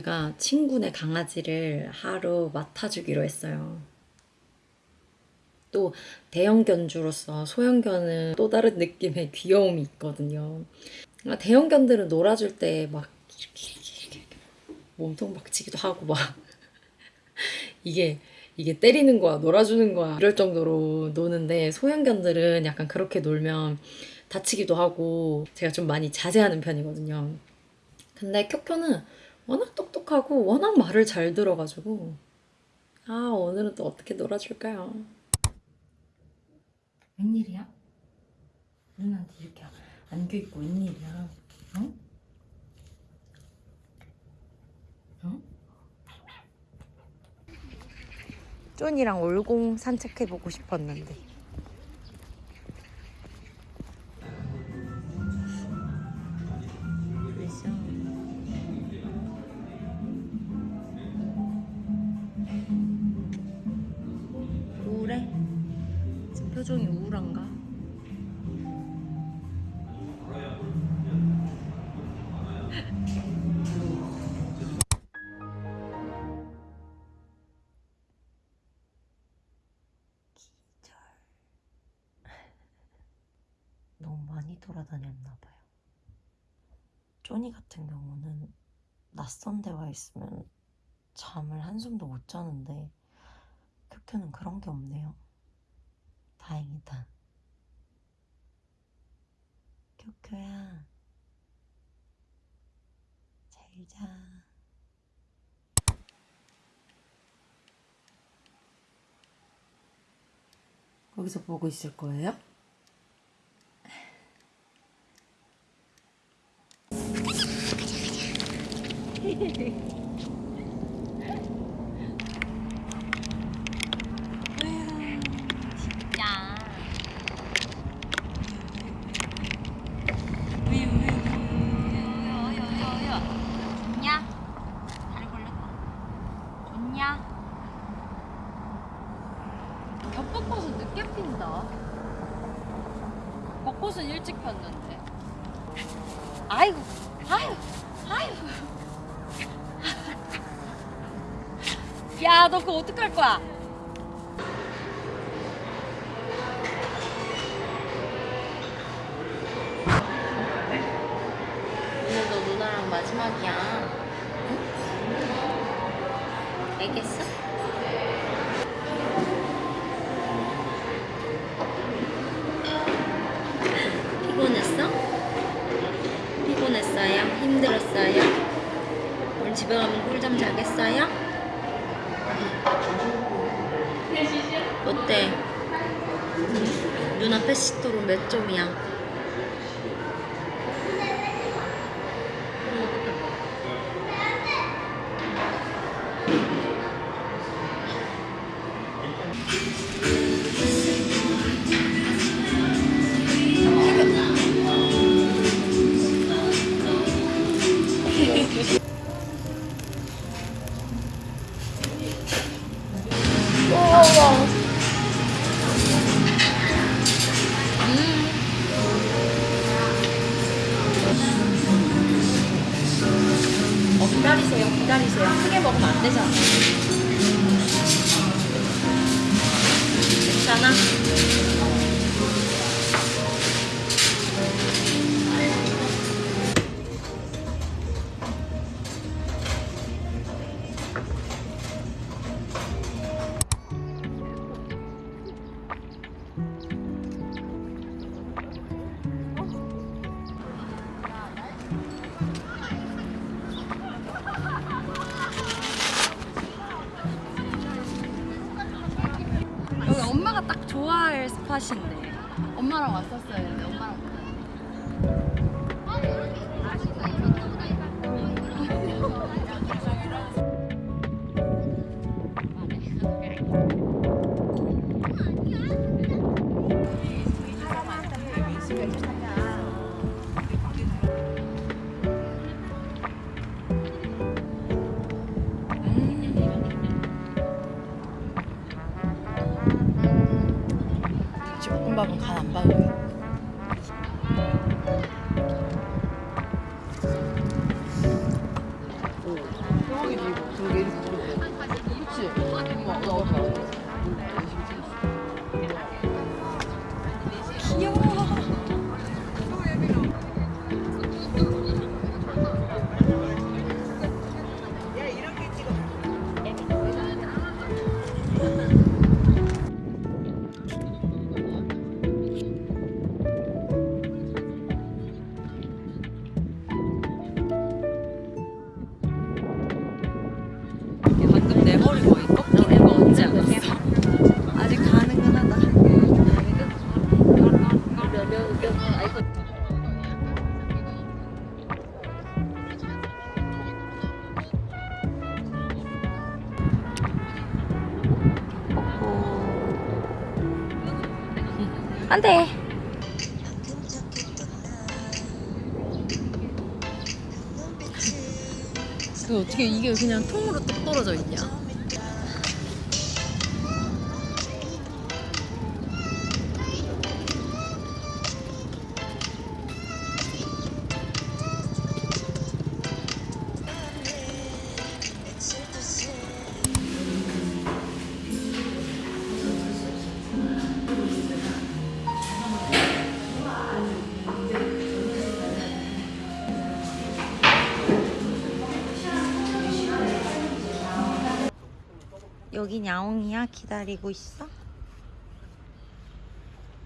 제가 친구네 강아지를 하루 맡아주기로 했어요. 또 대형견주로서 소형견은 또 다른 느낌의 귀여움이 있거든요. 아, 대형견들은 놀아줄 때 막 이렇게, 이렇게, 이렇게 몸통 박치기도 하고 막 이게 이게 때리는 거야 놀아주는 거야 이럴 정도로 노는데 소형견들은 약간 그렇게 놀면 다치기도 하고 제가 좀 많이 자제하는 편이거든요. 근데 쿄쿄는 워낙 똑똑하고 워낙 말을 잘 들어가지고 아 오늘은 또 어떻게 놀아줄까요? 웬일이야? 누나한테 이렇게 안겨있고 웬일이야? 어? 어? 쫀이랑 올공 산책해보고 싶었는데 표정이 우울한가? 기절. 너무 많이 돌아다녔나 봐요. 쪼니 같은 경우는 낯선 데와 있으면 잠을 한숨도 못 자는데 큐큐는 그런 게 없네요. 다행이다. 큐큐야. 잘 자. 거기서 보고 있을 거예요? 야. 요요요요요요. 좋냐? 다리 걸렸다. 좋냐? 겹벚꽃은 늦게 핀다. 벚꽃은 일찍 폈는데. 아이고, 아이고. 야, 너 그거 어떡할 거야? 오늘도 누나랑 마지막이야. 응? 알겠어? 피곤했어? 피곤했어요? 힘들었어요? 오늘 집에 가면 꿀잠 자겠어요? 어때? 누나 패시토로 몇 점이야? 엄마랑 왔었어야 했는데 엄마랑 볶음밥은 간안 박아요. 오. 대박이지 이거. 저렇게 이렇게? 엄마 나왔다. 방금 안 돼. 그 어떻게 이게 그냥 통으로 뚝 떨어져 있냐? 여긴 야옹이야? 기다리고 있어?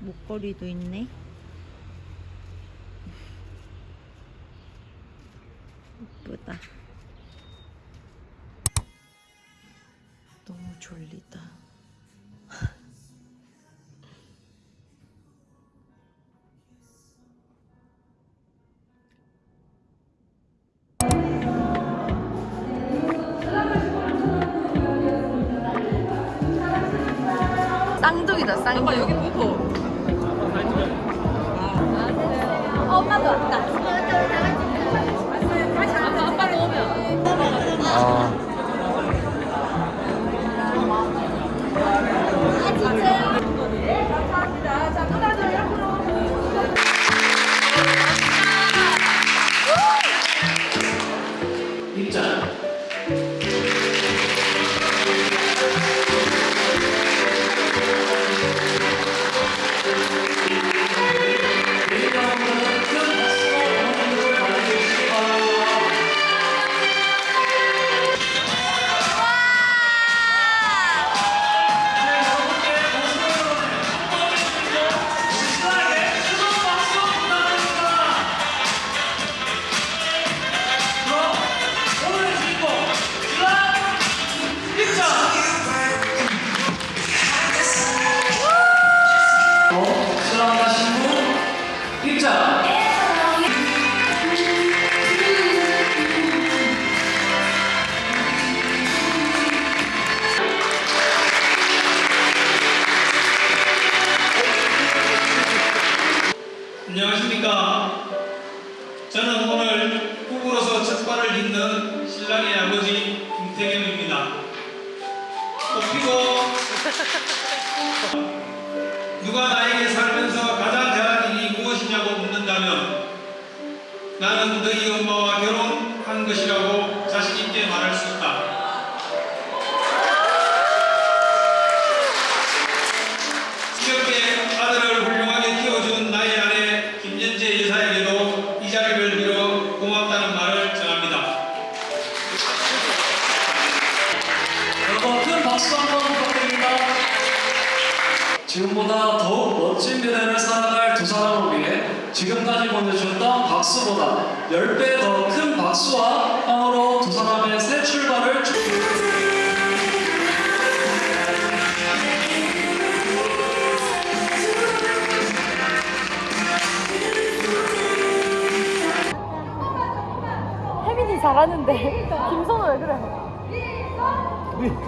목걸이도 있네. 예쁘다. 너무 졸리다. 쌍둥이다 쌍둥이. 아빠 여기 보고. 엄마도 왔다. 아빠 아빠도 오면. 수 나는 너희 엄마와 결혼한 것이라고 자신 있게 말할 수 있다. 지금까지 보내주셨던 박수보다 10배 더 큰 박수와 향으로 두 사람의 새 출발을 축 혜민이 잘하는데 김선우 왜 그래? 신부님,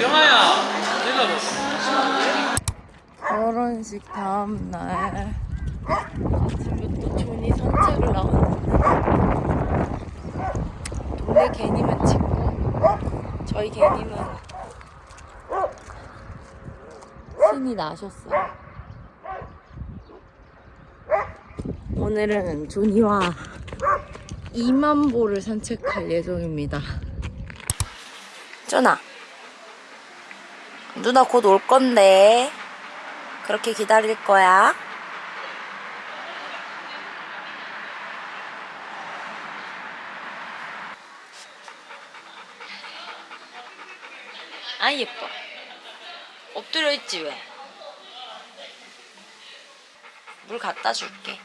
병아야 일로 결혼식 다음 날 지금 또 존이 산책을 나왔는데 동네 개님은 찍고 저희 개님은 신이 나셨어요. 오늘은 존이와 2만 보를 산책할 예정입니다. 존아, 누나 곧 올 건데. 그렇게 기다릴 거야. 아 예뻐. 엎드려 있지 왜? 물 갖다 줄게.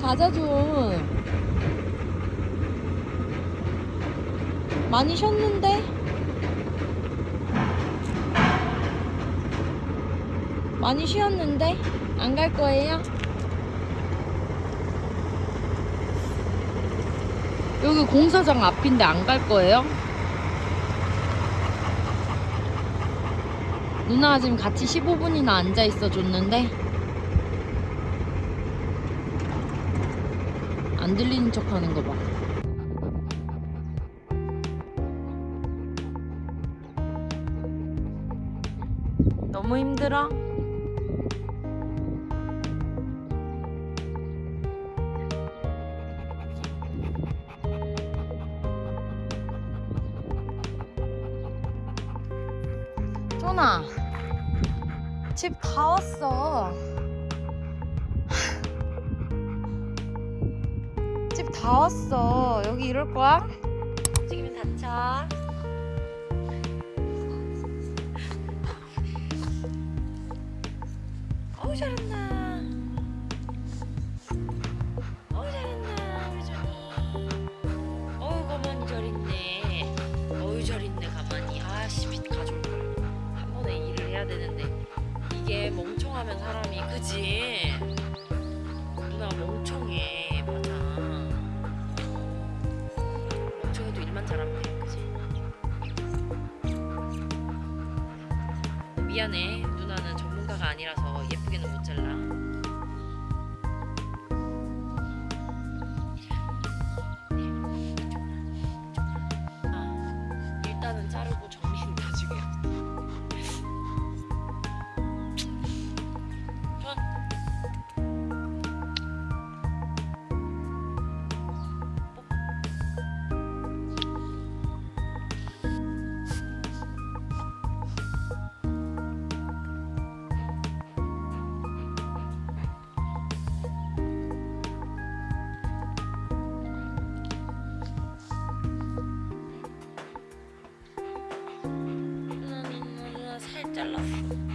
가자 좀. 많이 쉬었는데? 많이 쉬었는데? 안 갈 거예요? 여기 공사장 앞인데 안 갈 거예요? 누나가 지금 같이 15분이나 앉아 있어 줬는데 안 들리는 척 하는 거 봐. 힘들어? 쪼나 집 다 왔어 집 다 왔어 여기 이럴 거야? 움직이면 다쳐 잘한다. 어우 잘한다 우리 조니. 어우 가만히 잘 있네. 어우 잘 있네 가만히. 아씨 빛 걸. 한 번에 일을 해야 되는데 이게 멍청하면 사람이 그지. 누나 멍청해 맞아. 멍청해도 일만 잘하면 돼 그지. 미안해. Hasta luego.